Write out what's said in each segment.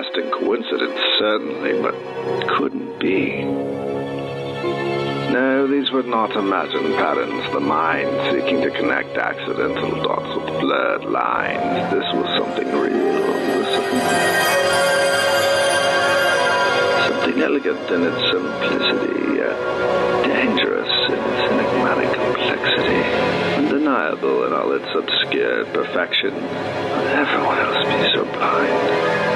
lasting coincidence, certainly, but couldn't be. No, these were not imagined patterns, the mind seeking to connect accidental dots with blurred lines. This was something real. Something elegant in its simplicity, yet dangerous in its enigmatic complexity, undeniable in all its obscure perfection. Would everyone else be so blind?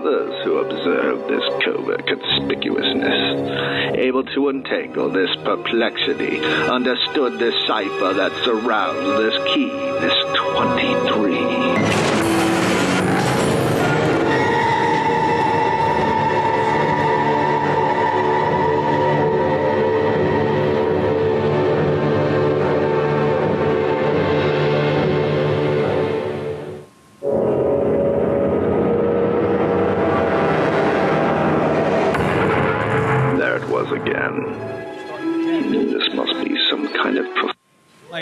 Others who observed this covert conspicuousness, able to untangle this perplexity, understood this cipher that surrounds this key, this 23.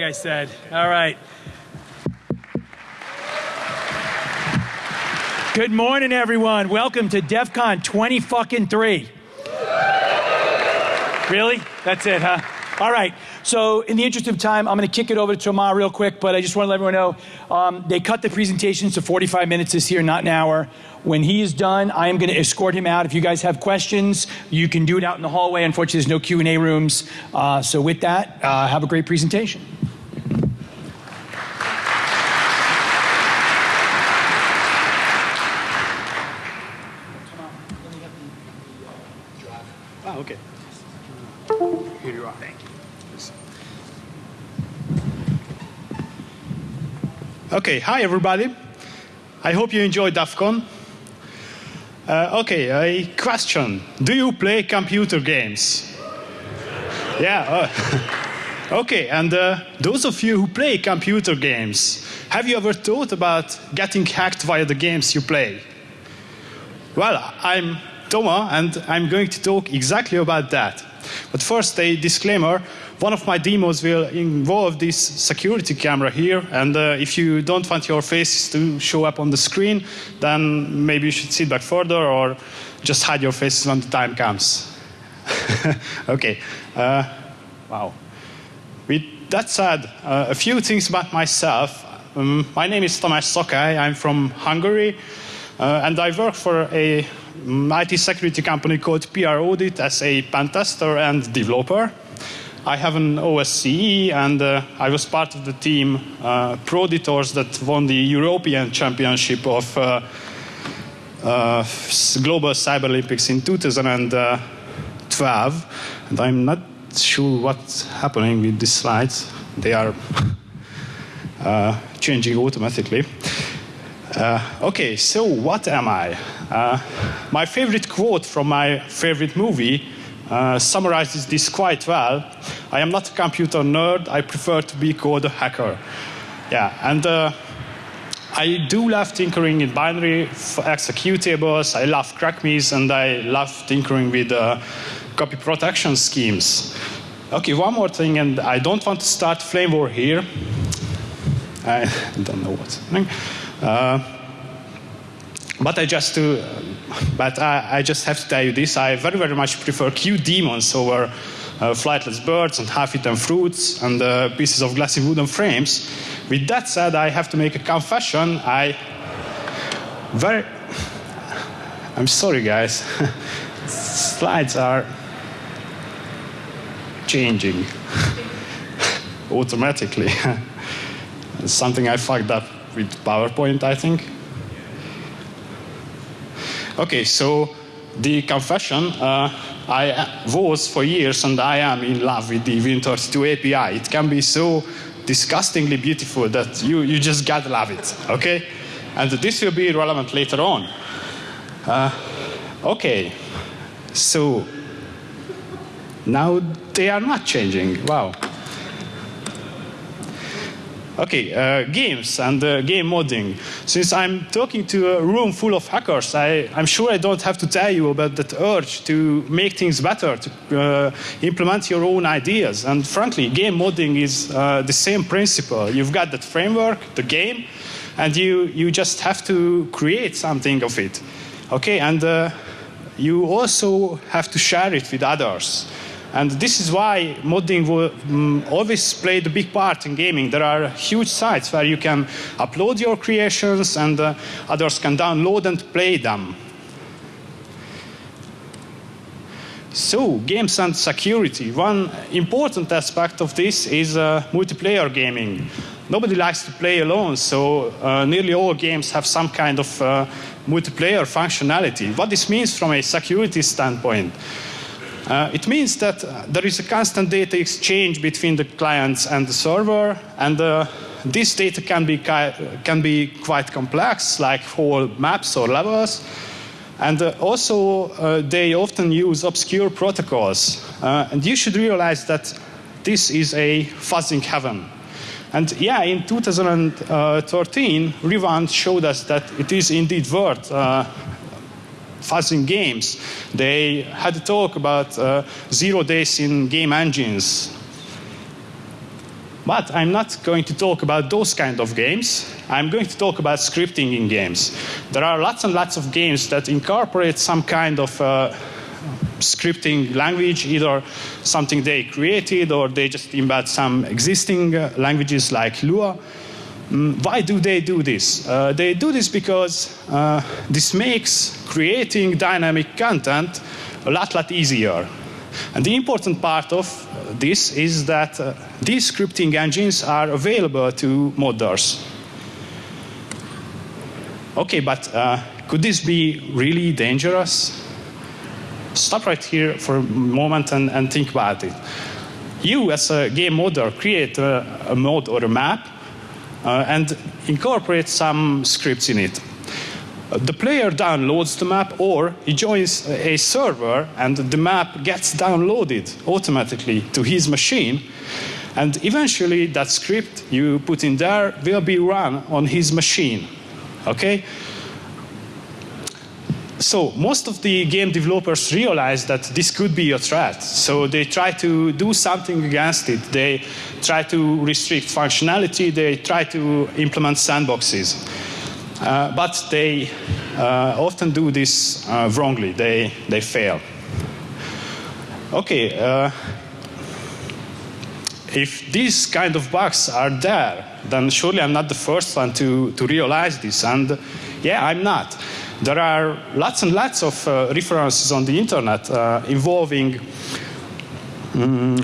I said. All right. Good morning, everyone. Welcome to DEF CON 20 fucking 3. Really? That's it, huh? All right. So, in the interest of time, I'm going to kick it over to Thomas real quick, but I just want to let everyone know um, they cut the presentations to 45 minutes this year, not an hour. When he is done, I am going to escort him out. If you guys have questions, you can do it out in the hallway. Unfortunately, there's no Q&A rooms. Uh, so, with that, uh, have a great presentation. Okay, hi everybody. I hope you enjoyed DEF CON. Uh, okay, a question. Do you play computer games? Yeah. Uh, okay, and uh, those of you who play computer games, have you ever thought about getting hacked via the games you play? Well, I'm Thomas, and I'm going to talk exactly about that. But first, a disclaimer one of my demos will involve this security camera here, and uh, if you don't want your faces to show up on the screen, then maybe you should sit back further or just hide your faces when the time comes. okay. Uh, wow. With that said, uh, a few things about myself. Um, my name is Tamás Szakály. I'm from Hungary, uh, and I work for a IT security company called PR Audit as a pen tester and developer. I have an OSCE, and uh, I was part of the team uh, Proditors that won the European Championship of uh, uh Global Cyber Olympics in 2012. And I'm not sure what's happening with these slides. They are uh, changing automatically. Uh, okay, so what am I? my favorite quote from my favorite movie uh, summarizes this quite well. I am not a computer nerd. I prefer to be called a hacker. Yeah, and uh, I do love tinkering in binary executables. I love crackmes, and I love tinkering with uh, copy protection schemes. Okay, one more thing, and I don't want to start flame war here. I don't know what's happening. Uh, but I just but I, I, just have to tell you this: I very, very much prefer Q demons over uh, flightless birds and half-eaten fruits and uh, pieces of glassy wooden frames. With that said, I have to make a confession. I very, I'm sorry, guys. Slides are changing automatically. Something I fucked up with PowerPoint, I think. Okay, so the confession, uh, I was for years and I am in love with the Win32 API. It can be so disgustingly beautiful that you, you just gotta love it, okay? And this will be relevant later on. Uh, okay, so now they are not changing. Wow. Okay, uh, games and uh, game modding. Since I'm talking to a room full of hackers, I, am sure I don't have to tell you about that urge to make things better, to uh, implement your own ideas. And frankly, game modding is uh, the same principle. You've got that framework, the game, and you, you just have to create something of it. Okay, and uh, you also have to share it with others. And this is why modding will um, always played a big part in gaming. There are huge sites where you can upload your creations and uh, others can download and play them. So, games and security. One important aspect of this is uh, multiplayer gaming. Nobody likes to play alone, so uh, nearly all games have some kind of uh, multiplayer functionality. What this means from a security standpoint. Uh, it means that uh, there is a constant data exchange between the clients and the server, and uh, this data can be, can be quite complex, like whole maps or levels. And uh, also, uh, they often use obscure protocols. And you should realize that this is a fuzzing heaven. And yeah, in 2013, Revant showed us that it is indeed worth fuzzing games. They had a talk about uh, zero days in game engines. But I'm not going to talk about those kind of games. I'm going to talk about scripting in games. There are lots and lots of games that incorporate some kind of uh, scripting language, either something they created or they just embed some existing uh, languages like Lua. Mm, why do they do this? Uh, they do this because uh, this makes creating dynamic content a lot, lot easier. And the important part of this is that uh, these scripting engines are available to modders. Okay, but uh, could this be really dangerous? Stop right here for a moment and, and think about it. You, as a game modder, create a, a mod or a map uh, and incorporate some scripts in it. Uh, the player downloads the map or he joins a server and the map gets downloaded automatically to his machine and eventually that script you put in there will be run on his machine. Okay? So most of the game developers realize that this could be a threat. So they try to do something against it. They try to restrict functionality. They try to implement sandboxes. Uh, but they uh, often do this uh, wrongly. They, they fail. Okay, uh, if these kind of bugs are there, then surely I'm not the first one to, to realize this. And yeah, I'm not. There are lots and lots of uh, references on the internet uh, involving um,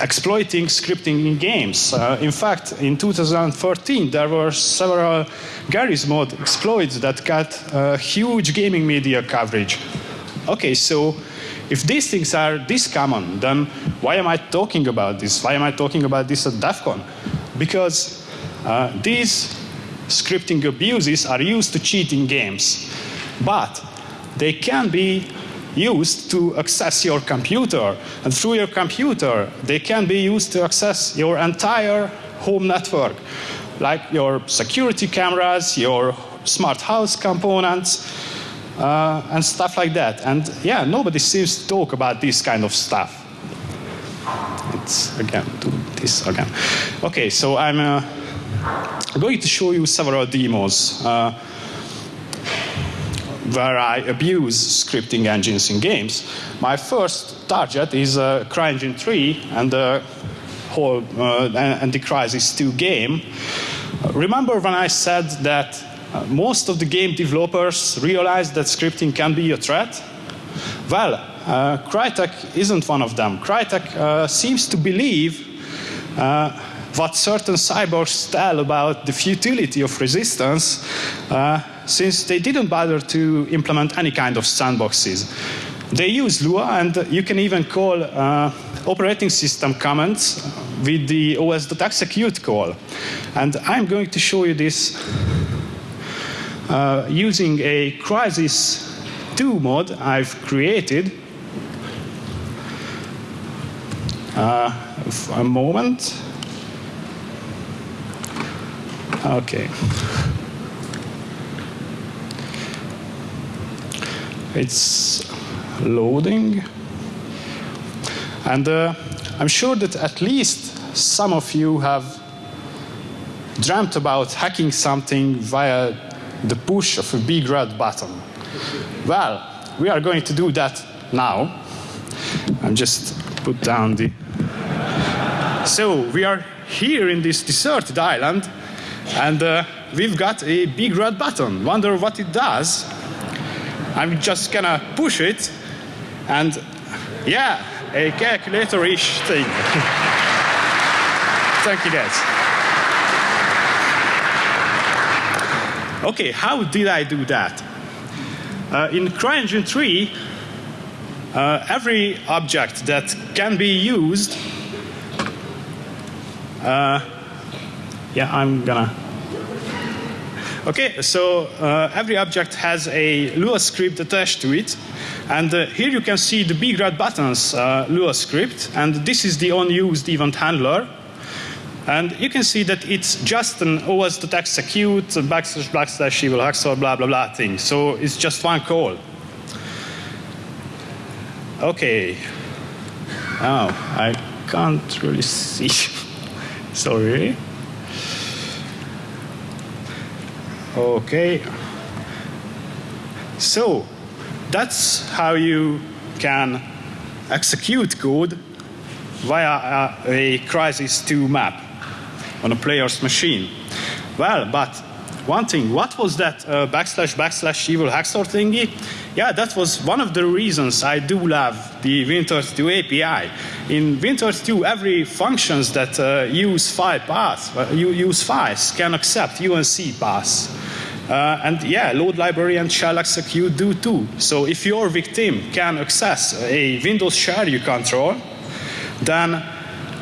exploiting scripting in games. Uh, in fact, in 2013, there were several Garry's Mod exploits that got uh, huge gaming media coverage. Okay, so if these things are this common, then why am I talking about this? Why am I talking about this at DEF CON? Because uh, these scripting abuses are used to cheat in games, but they can be used to access your computer. And through your computer, they can be used to access your entire home network, like your security cameras, your smart house components, uh, and stuff like that. And yeah, nobody seems to talk about this kind of stuff. It's again, do this again. Okay, so I'm uh, going to show you several demos. Uh, where I abuse scripting engines in games. My first target is uh, CryEngine 3 and the whole uh, and the Crysis 2 game. remember when I said that uh, most of the game developers realized that scripting can be a threat? Well, uh, Crytek isn't one of them. Crytek uh, seems to believe uh, what certain cyborgs tell about the futility of resistance uh, since they didn't bother to implement any kind of sandboxes. They use Lua and you can even call uh, operating system commands with the os.execute call. And I'm going to show you this uh, using a Crisis 2 mod I've created. Uh, a moment. Okay. It's loading. And uh, I'm sure that at least some of you have dreamt about hacking something via the push of a big red button. Well, we are going to do that now. I'm just put down the. So we are here in this deserted island, and uh, we've got a big red button. Wonder what it does. I'm just gonna push it, and yeah, a calculator-ish thing. Thank you, guys. Okay, how did I do that? Uh, in CryEngine 3, uh, every object that can be used, uh, yeah, I'm gonna. Okay, so uh, every object has a Lua script attached to it, and uh, here you can see the big red buttons uh, Lua script, and this is the unused event handler. And you can see that it's just an os.execute backslash backslash evil haxor blah blah blah thing. So it's just one call. Okay. Oh, I can't really see. Sorry. Okay. So that's how you can execute code via a, a Crysis 2 map on a player's machine. Well, but one thing, what was that uh, backslash backslash evil haxor thingy? Yeah, that was one of the reasons I do love the Win32 API. In Win32, every functions that uh, use file path, uh, use files can accept UNC paths. Uh, and yeah, load library and shell execute do too. So if your victim can access a Windows share you control, then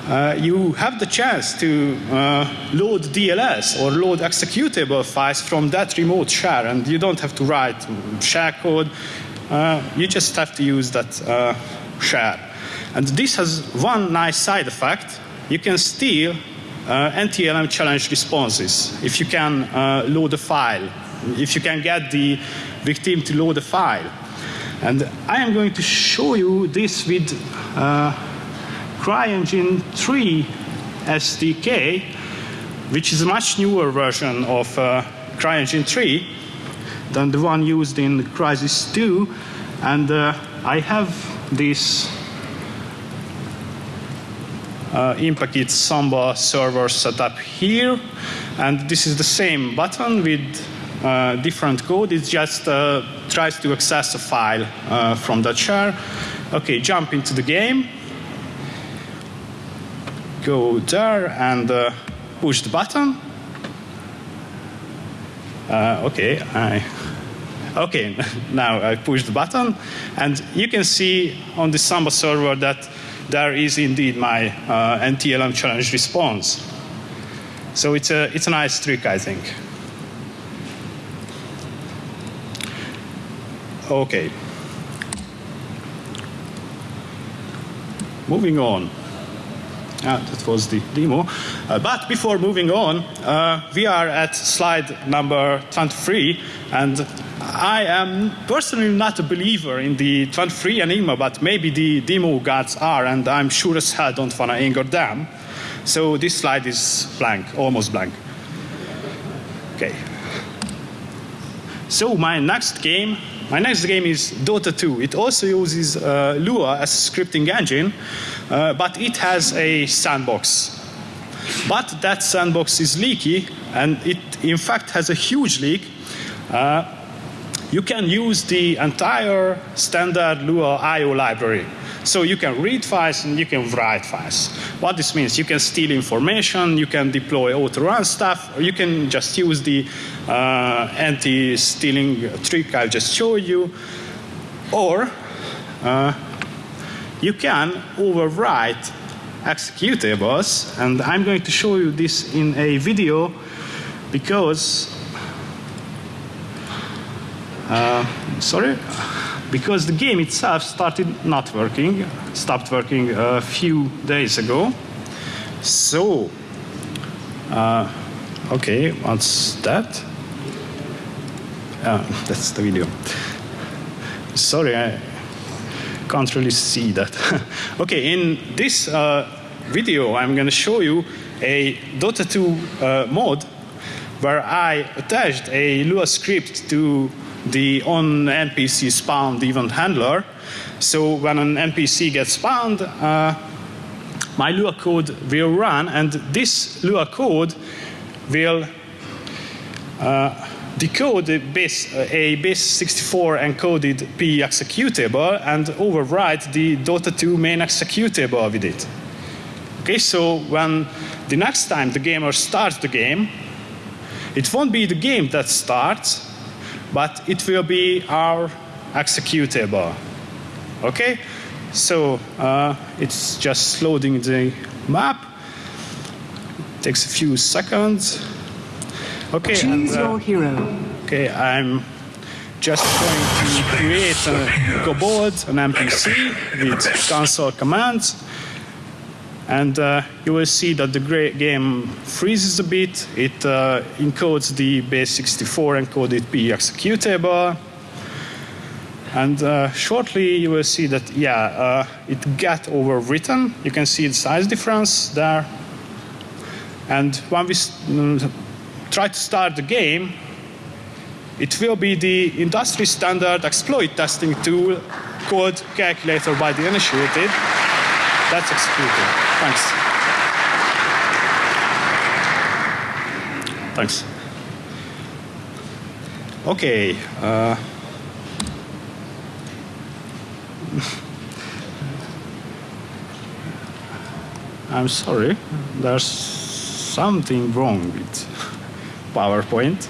uh, you have the chance to uh, load DLS or load executable files from that remote share, and you don't have to write share code. Uh, you just have to use that uh, share. And this has one nice side effect. You can steal uh, NTLM challenge responses if you can load a file, if you can get the victim to load a file. And I am going to show you this with CryEngine 3 SDK, which is a much newer version of uh, CryEngine 3 than the one used in Crisis 2. And uh, I have this uh, Impakit Samba server set up here. And this is the same button with uh, different code. It just uh, tries to access a file uh, from that share. Okay, jump into the game go there and uh, push the button. Uh, okay, I, okay, now I push the button, and you can see on the Samba server that there is indeed my uh, NTLM challenge response. So it's a, it's a nice trick, I think. Okay. Moving on. Ah, that was the demo. Uh, but before moving on, uh, we are at slide number 23, and I am personally not a believer in the 23 Enigma, but maybe the demo gods are, and I'm sure as hell don't want to anger them. So this slide is blank, almost blank. Okay. So my next game, my next game is Dota 2. It also uses uh, Lua as a scripting engine, uh, but it has a sandbox. But that sandbox is leaky, and it in fact has a huge leak. Uh, you can use the entire standard Lua I.O. library. So you can read files and you can write files. What this means, you can steal information, you can deploy auto-run stuff, or you can just use the uh, anti-stealing trick I just showed you, or uh, you can overwrite executables, and I'm going to show you this in a video because uh, sorry because the game itself started not working stopped working a few days ago. So uh, okay what's that? Uh, that's the video. Sorry I can't really see that. Okay in this uh, video I'm going to show you a Dota 2 uh, mod where I attached a Lua script to the on NPC spawned event handler. So when an NPC gets spawned, uh, my Lua code will run, and this Lua code will uh, decode a base, a base 64 encoded P executable and overwrite the Dota 2 main executable with it. Okay, so when the next time the gamer starts the game, it won't be the game that starts, but it will be our executable. Okay, so uh, it's just loading the map. Takes a few seconds. Okay. Choose and, uh, your hero. Okay, I'm just going to create a Gobot, an NPC with console commands. And uh, you will see that the game freezes a bit. It uh, encodes the base 64 encoded P executable. And uh, shortly you will see that, yeah, uh, it got overwritten. You can see the size difference there. And when we mm, try to start the game, it will be the industry standard exploit testing tool called calculator by the initiated. That's executed. Thanks. Thanks. Okay. Uh, I'm sorry. There's something wrong with PowerPoint.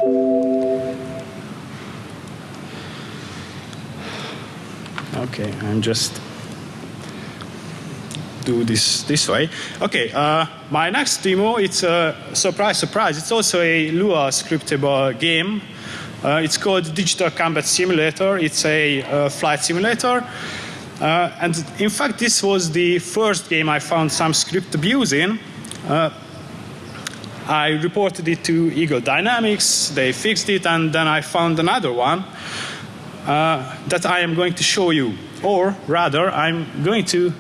Okay, I'm just do this this way. Okay, uh, my next demo, it's a surprise, surprise. It's also a Lua scriptable game. Uh, it's called Digital Combat Simulator. It's a uh, flight simulator. Uh, and in fact, this was the first game I found some script abuse in. Uh, I reported it to Eagle Dynamics, they fixed it, and then I found another one uh, that I am going to show you. Or rather, I'm going to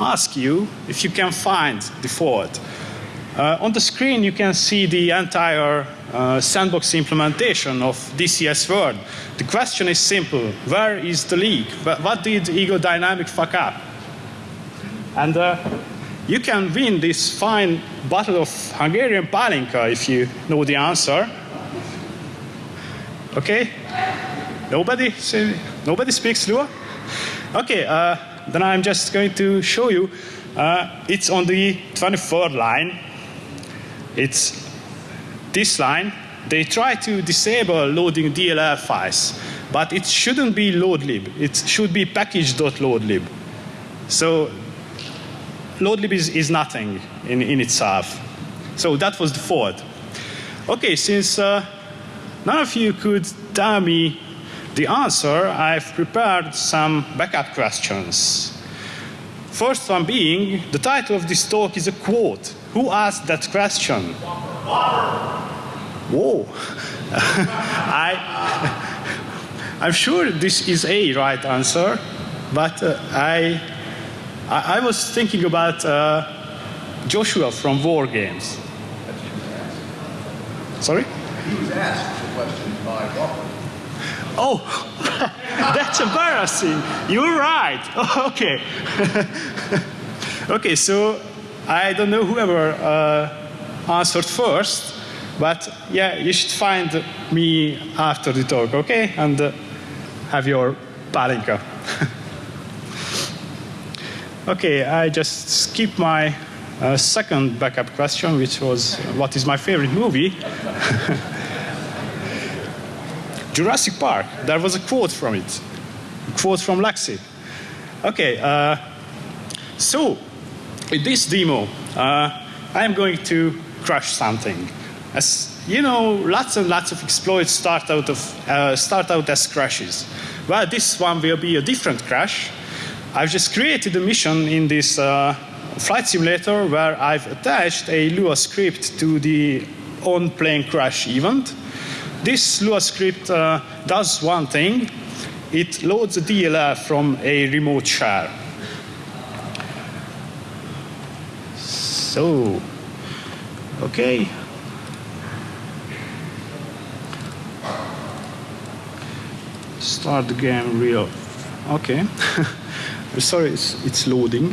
ask you if you can find the fault. Uh, on the screen, you can see the entire uh, sandbox implementation of DCS Word. The question is simple. Where is the leak? But What did Eagle Dynamic fuck up? And uh, you can win this fine bottle of Hungarian palinka if you know the answer. Okay? Nobody? Nobody speaks Lua? Okay, uh, then I'm just going to show you. Uh, it's on the 23rd line. It's this line. They try to disable loading DLL files, but it shouldn't be loadlib. It should be package.loadlib. So loadlib is, is nothing in, in itself. So that was the fault. Okay, since uh, none of you could tell me the answer, I've prepared some backup questions. First one being, the title of this talk is a quote. Who asked that question? Whoa. I, I'm sure this is a right answer, but uh, I, I, I, was thinking about uh, Joshua from War Games. Sorry? He was asked the question by Walker. Oh, that's embarrassing. You're right. Oh, okay. okay, so I don't know whoever uh, answered first, but yeah, you should find me after the talk, okay? And uh, have your palinka. okay, I just skip my uh, second backup question, which was what is my favorite movie? Jurassic Park. There was a quote from it. A quote from Lexi. Okay, uh, so in this demo, uh, I am going to crash something. As you know, lots and lots of exploits start out, of, uh, start out as crashes. Well, this one will be a different crash. I've just created a mission in this uh, flight simulator where I've attached a Lua script to the on-plane crash event. This Lua script uh, does one thing. It loads a DLL from a remote share. So Okay. Start the game real. Okay. Sorry, it's, it's loading.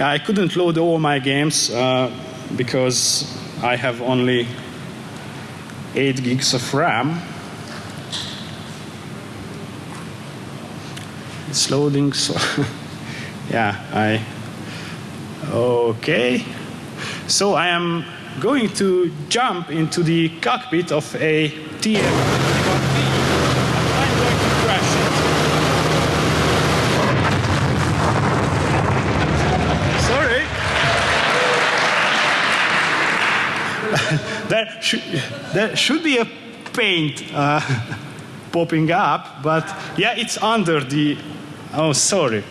I couldn't load all my games uh, because I have only 8 gigs of RAM. It's loading, so yeah, I. Okay. So I am going to jump into the cockpit of a. I'm going to crash it. Sorry. there, should, there should be a paint uh, popping up, but yeah, it's under the. Oh, sorry.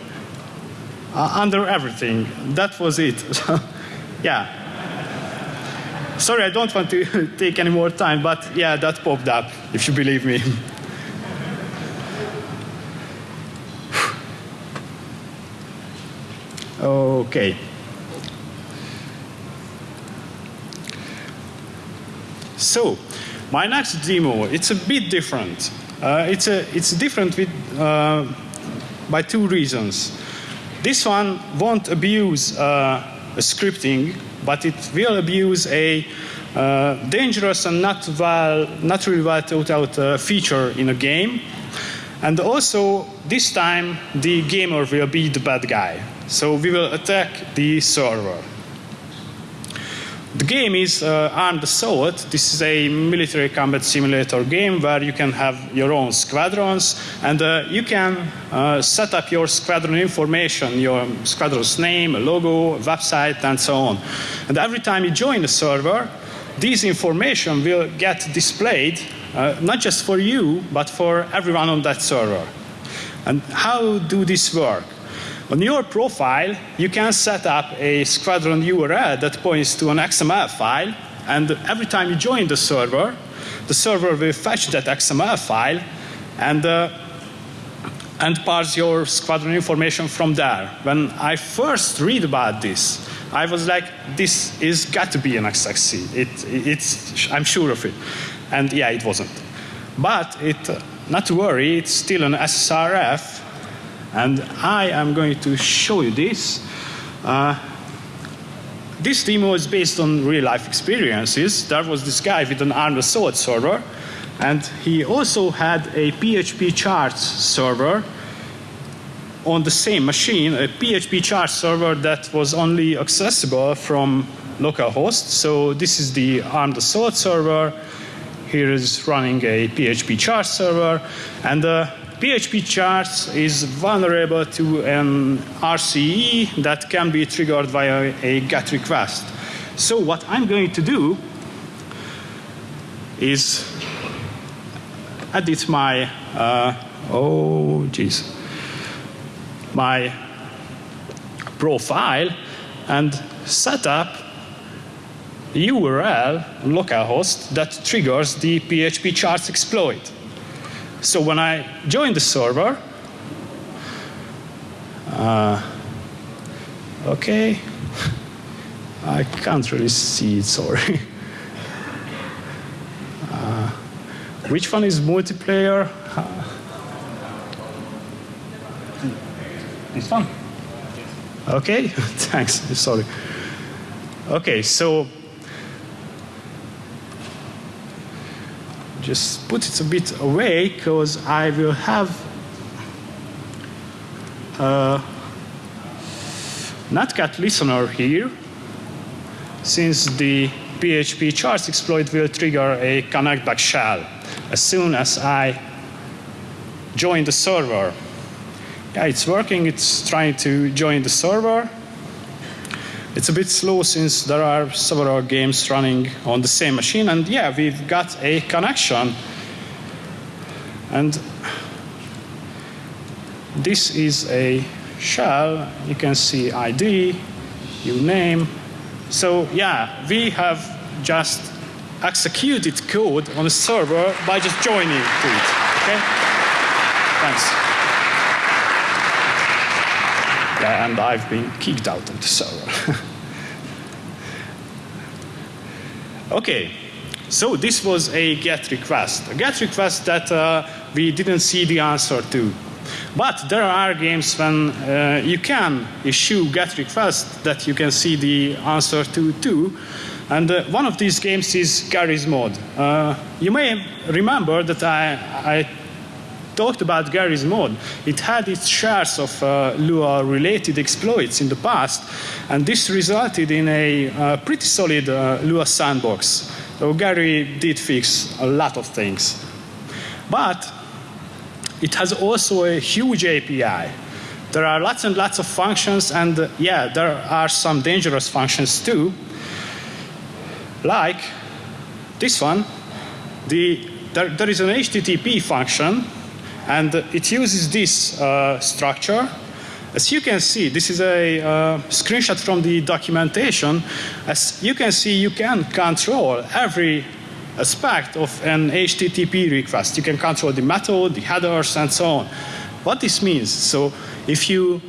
Uh, under everything. That was it. yeah. Sorry, I don't want to take any more time, but yeah, that popped up, if you believe me. okay. So, my next demo, it's a bit different. Uh, it's, a, it's different with, uh, by two reasons. This one won't abuse uh, scripting, but it will abuse a uh, dangerous and not, well, not really well thought out uh, feature in a game. And also, this time, the gamer will be the bad guy. So we will attack the server. The game is uh, Armed Assault. This is a military combat simulator game where you can have your own squadrons and uh, you can uh, set up your squadron information, your squadron's name, logo, website, and so on. And every time you join the server, this information will get displayed uh, not just for you, but for everyone on that server. And how do this work? On your profile, you can set up a squadron URL that points to an XML file, and every time you join the server, the server will fetch that XML file and, uh, and parse your squadron information from there. When I first read about this, I was like, this is got to be an XXC. It, it's, I'm sure of it. And yeah, it wasn't. But it, not to worry, it's still an SSRF, and I am going to show you this. Uh, this demo is based on real life experiences. There was this guy with an armed assault server, and he also had a PHP charts server on the same machine, a PHP chart server that was only accessible from localhost. So this is the armed assault server. Here is running a PHP chart server, and the PHP charts is vulnerable to an RCE that can be triggered via a GET request. So what I'm going to do is edit my, uh, oh geez, my profile and set up URL localhost that triggers the PHP charts exploit. So when I join the server, uh, okay, I can't really see it, sorry. Uh, which one is multiplayer? This one? Okay, thanks, sorry. Okay, so just put it a bit away because I will have uh, a Netcat listener here since the PHP charts exploit will trigger a connect back shell as soon as I join the server. Yeah, it's working. It's trying to join the server. It's a bit slow since there are several games running on the same machine. And yeah, we've got a connection. And this is a shell. You can see ID, your name. So yeah, we have just executed code on a server by just joining to it. Okay? Thanks. Yeah, and I've been kicked out of the server. okay, so this was a GET request. A GET request that uh, we didn't see the answer to. But there are games when uh, you can issue GET requests that you can see the answer to too. And uh, one of these games is Garry's Mod. Uh, you may remember that I, I talked about Garry's Mod. It had its shares of uh, Lua-related exploits in the past, and this resulted in a uh, pretty solid uh, Lua sandbox. So Garry did fix a lot of things. But it has also a huge API. There are lots and lots of functions, and uh, yeah, there are some dangerous functions too like this one, the, there, there is an HTTP function and it uses this uh, structure. As you can see, this is a uh, screenshot from the documentation. As you can see, you can control every aspect of an HTTP request. You can control the method, the headers, and so on. What this means, so if you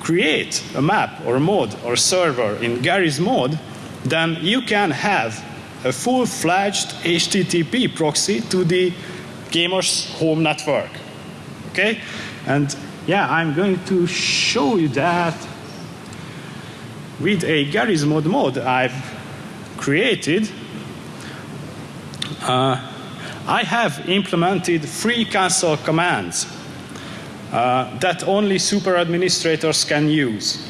create a map or a mod or server in Gary's mod, then you can have a full-fledged HTTP proxy to the gamer's home network. Okay? And yeah, I'm going to show you that with a Garry's Mod mod I've created. Uh, I have implemented three console commands uh, that only super administrators can use.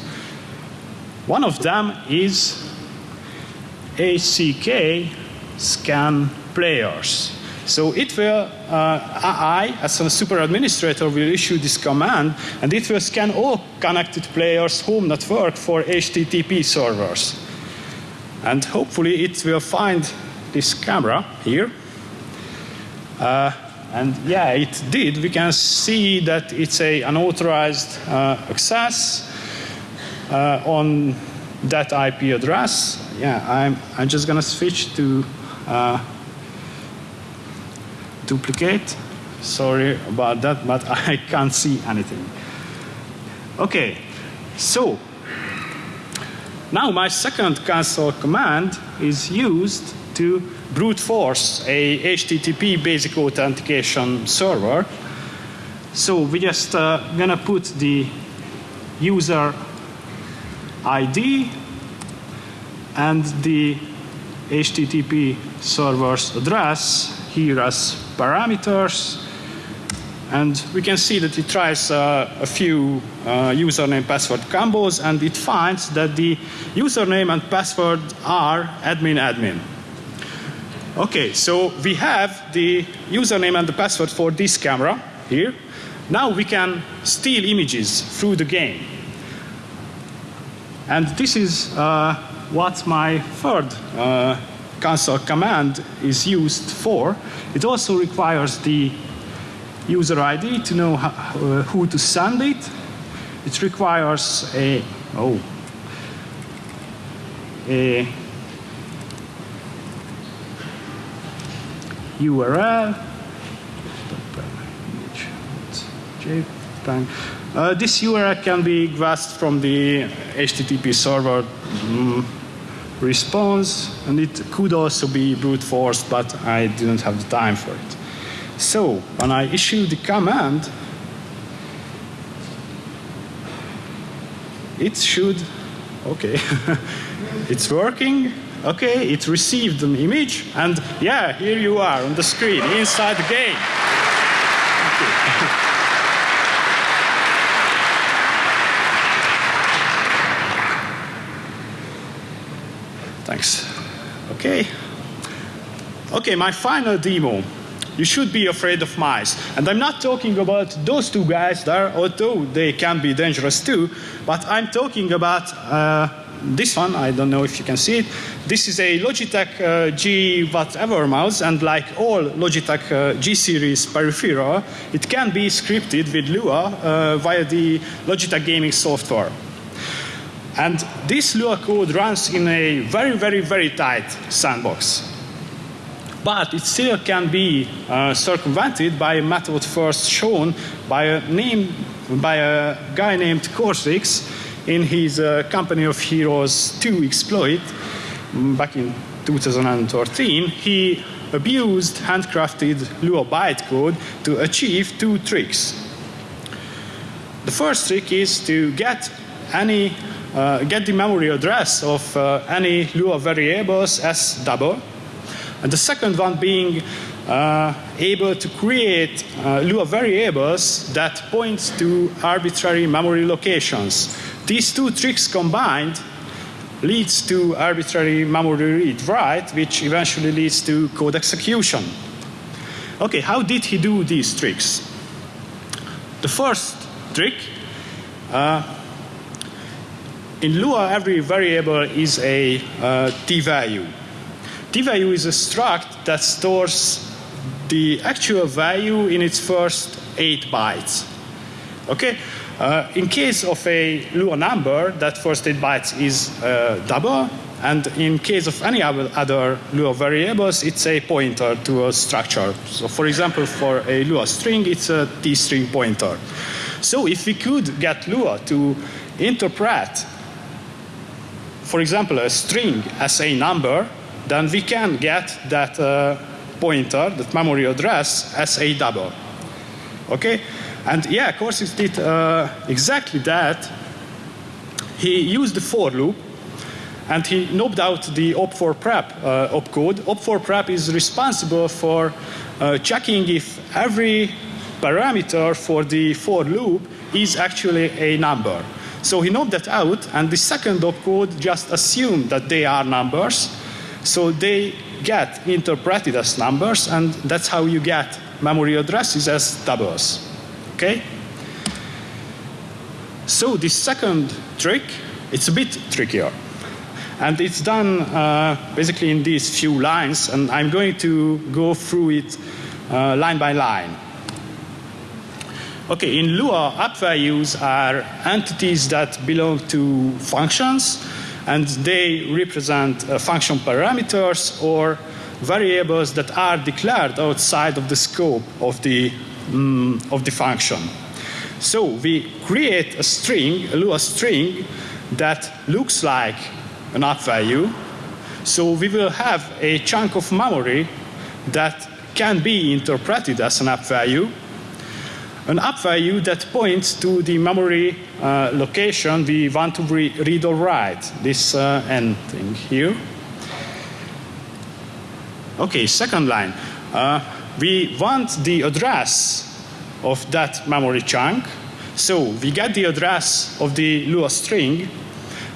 One of them is ACK scan players. So it will, uh, I, as a super administrator, will issue this command, and it will scan all connected players' home network for HTTP servers. And hopefully it will find this camera here. Uh, and yeah, it did. We can see that it's a unauthorized uh, access uh, on that IP address. Yeah, I'm, I'm just going to switch to uh, duplicate. Sorry about that, but I can't see anything. Okay, so now my second console command is used to brute force a HTTP basic authentication server. So we just uh, gonna put the user ID and the HTTP server's address here as parameters. And we can see that it tries uh, a few uh, username password combos and it finds that the username and password are admin admin. Okay, so we have the username and the password for this camera here. Now we can steal images through the game. And this is uh, what my third uh, console command is used for. It also requires the user ID to know uh, who to send it. It requires a, oh, a URL. Uh, this URL can be grasped from the HTTP server mm, response, and it could also be brute forced, but I didn't have the time for it. So when I issue the command, it should, okay, it's working. Okay, it received an image, and yeah, here you are on the screen inside the game. Thanks. Okay. Okay, my final demo. You should be afraid of mice. And I'm not talking about those two guys there, although they can be dangerous too, but I'm talking about uh, this one. I don't know if you can see it. This is a Logitech uh, G whatever mouse, and like all Logitech uh, G series peripheral, it can be scripted with Lua uh, via the Logitech gaming software. And this Lua code runs in a very, very, very tight sandbox. But it still can be uh, circumvented by a method first shown by a name by a guy named Corsix in his uh, Company of Heroes 2 exploit mm, back in 2013. He abused handcrafted Lua bytecode to achieve two tricks. The first trick is to get any uh, get the memory address of uh, any Lua variables as double. And the second one being uh, able to create uh, Lua variables that point to arbitrary memory locations. These two tricks combined leads to arbitrary memory read write, which eventually leads to code execution. Okay, how did he do these tricks? The first trick uh, in Lua, every variable is a uh, t-value. t-value is a struct that stores the actual value in its first eight bytes. Okay? Uh, in case of a Lua number, that first eight bytes is uh, double, and in case of any other Lua variables, it's a pointer to a structure. So for example, for a Lua string, it's a t-string pointer. So if we could get Lua to interpret for example, a string as a number, then we can get that uh, pointer, that memory address, as a double. Okay? And yeah, it did uh, exactly that. He used the for loop and he knocked out the op4prep uh, opcode. op4prep is responsible for uh, checking if every parameter for the for loop is actually a number. So he knocked that out, and the second opcode just assumed that they are numbers. So they get interpreted as numbers, and that's how you get memory addresses as doubles. Okay? So the second trick, it's a bit trickier. And it's done uh, basically in these few lines, and I'm going to go through it uh, line by line. Okay, in Lua, app values are entities that belong to functions, and they represent uh, function parameters or variables that are declared outside of the scope of the, um, of the function. So we create a string, a Lua string, that looks like an app value. So we will have a chunk of memory that can be interpreted as an app value an app value that points to the memory uh, location we want to re read or write, this uh, end thing here. Okay, second line. Uh, we want the address of that memory chunk. So we get the address of the Lua string,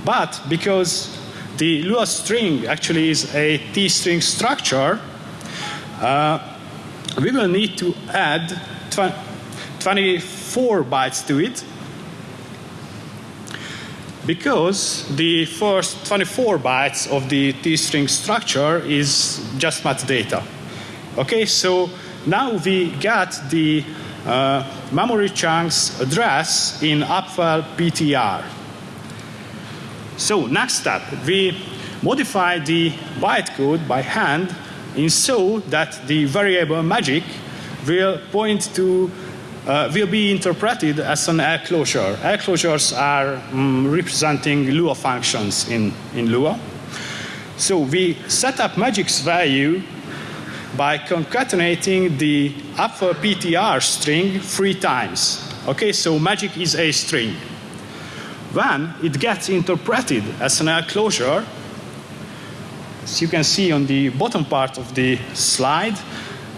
but because the Lua string actually is a T-string structure, uh, we will need to add 24 bytes to it because the first 24 bytes of the T-string structure is just metadata. Okay, so now we get the uh, memory chunk's address in upfile PTR. So next step, we modify the bytecode by hand in so that the variable magic will point to uh, will be interpreted as an air closure. Air closures are um, representing Lua functions in, in Lua. So we set up magic's value by concatenating the upper PTR string three times. Okay, so magic is a string. Then it gets interpreted as an air closure, as you can see on the bottom part of the slide,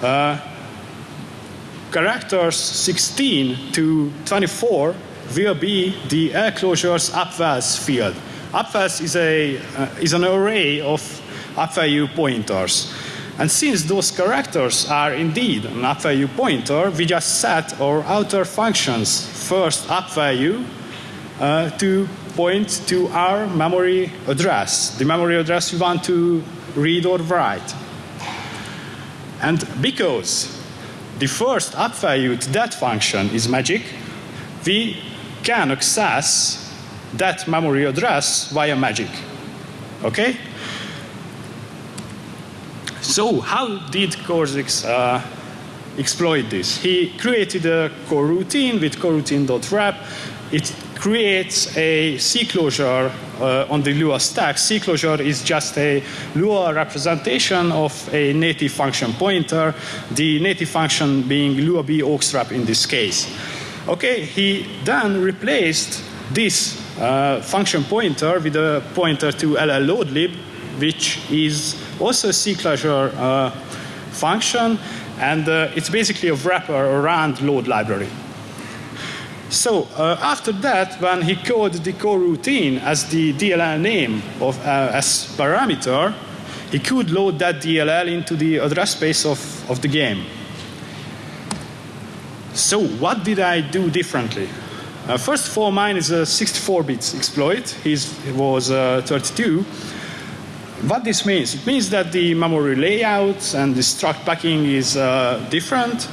uh, characters 16 to 24 will be the L closures upvals field. Upvals is, a, uh, is an array of up value pointers. And since those characters are indeed an up value pointer, we just set our outer functions first up value uh, to point to our memory address, the memory address we want to read or write. And because the first up value to that function is magic, we can access that memory address via magic. Okay? So how did Corsix uh, exploit this. He created a coroutine with coroutine.wrap. It creates a C closure uh, on the Lua stack. C closure is just a Lua representation of a native function pointer, the native function being Lua B wrap in this case. Okay, he then replaced this uh, function pointer with a pointer to LL loadlib, which is also a C closure uh, function, and uh, it's basically a wrapper around load library. So uh, after that, when he coded the coroutine as the DLL name of, uh, as parameter, he could load that DLL into the address space of, of the game. So what did I do differently? Uh, first of all, mine is a 64-bit exploit. His was uh, 32. What this means? It means that the memory layout and the struct packing is uh, different.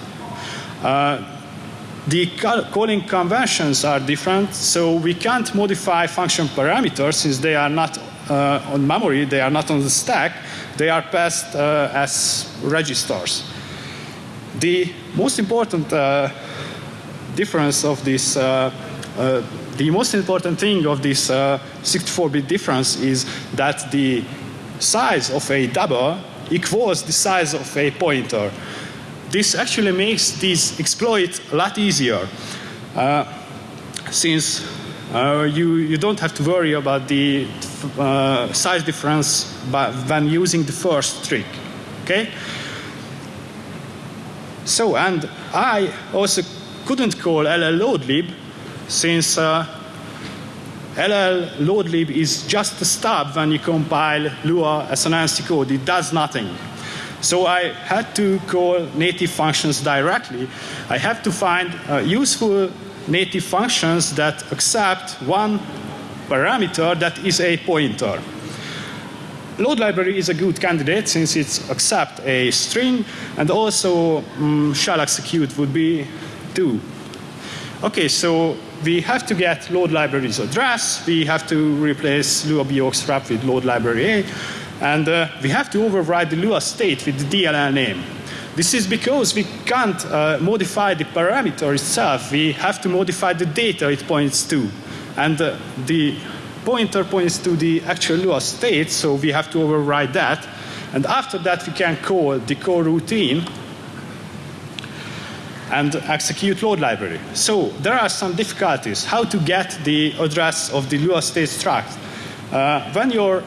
Uh, the calling conventions are different, so we can't modify function parameters since they are not uh, on memory, they are not on the stack, they are passed uh, as registers. The most important uh, difference of this, uh, uh, the most important thing of this 64-bit difference is that the size of a double equals the size of a pointer this actually makes this exploit a lot easier uh, since uh, you, you don't have to worry about the uh, size difference when using the first trick. Okay? So, and I also couldn't call LL loadlib since uh, LL loadlib is just a stub when you compile Lua as an ANSI code. It does nothing. So I had to call native functions directly. I have to find uh, useful native functions that accept one parameter that is a pointer. Load library is a good candidate since it accepts a string and also um, execute would be too. Okay, so we have to get load library's address. We have to replace Lua BX wrap with load library A. And uh, we have to override the Lua state with the DLL name. This is because we can't uh, modify the parameter itself. We have to modify the data it points to. And uh, the pointer points to the actual Lua state, so we have to override that. And after that, we can call the core routine and execute load library. So there are some difficulties. How to get the address of the Lua state struct. Uh, when your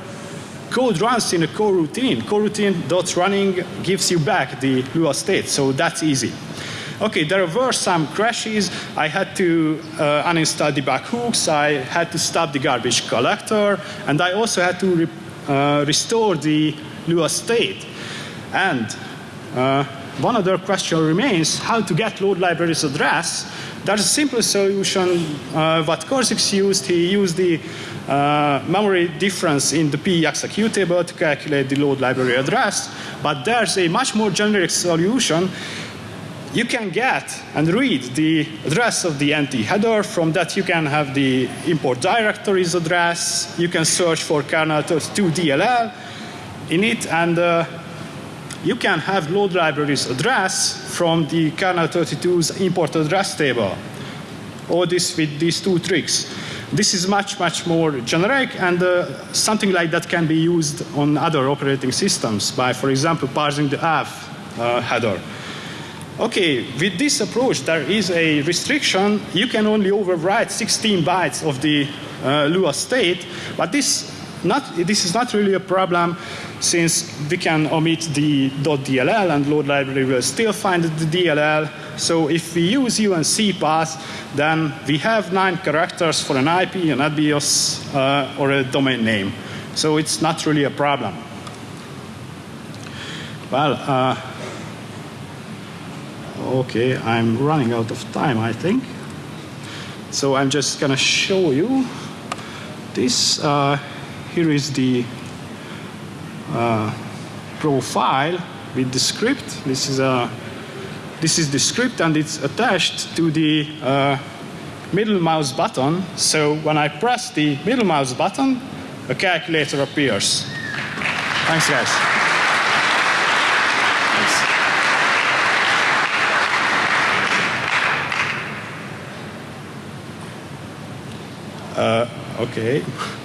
code runs in a coroutine. Coroutine.running gives you back the Lua state, so that's easy. Okay, there were some crashes. I had to uh, uninstall debug hooks. I had to stop the garbage collector. And I also had to re uh, restore the Lua state. And uh, one other question remains, how to get load library's address. There's a simple solution. Uh, what Cortex used, he used the uh, memory difference in the P executable to calculate the load library address, but there's a much more generic solution. You can get and read the address of the NT header. From that, you can have the import directories address. You can search for kernel 32 DLL in it, and uh, you can have load libraries address from the kernel 32's import address table. All this with these two tricks. This is much, much more generic, and uh, something like that can be used on other operating systems by, for example, parsing the AF uh, header. Okay, with this approach, there is a restriction. You can only overwrite 16 bytes of the uh, Lua state, but this, not, this is not really a problem since we can omit the .dll and load library will still find the DLL. So if we use UNC path, then we have nine characters for an IP, an address, uh, or a domain name. So it's not really a problem. Well, uh, okay, I'm running out of time, I think. So I'm just going to show you this. Uh, here is the uh, profile with the script. This is a this is the script and it's attached to the uh, middle mouse button. So when I press the middle mouse button, a calculator appears. Thanks, guys. Uh, okay.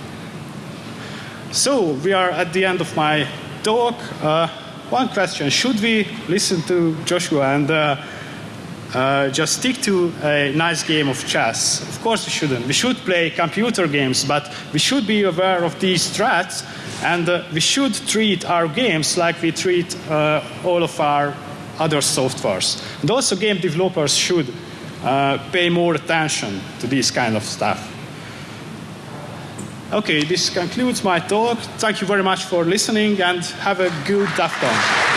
So we are at the end of my talk. Uh, one question: Should we listen to Joshua and uh, uh, just stick to a nice game of chess? Of course, we shouldn't. We should play computer games, but we should be aware of these threats, and uh, we should treat our games like we treat uh, all of our other softwares. And also, game developers should uh, pay more attention to this kind of stuff. Okay, this concludes my talk. Thank you very much for listening and have a good DEF CON.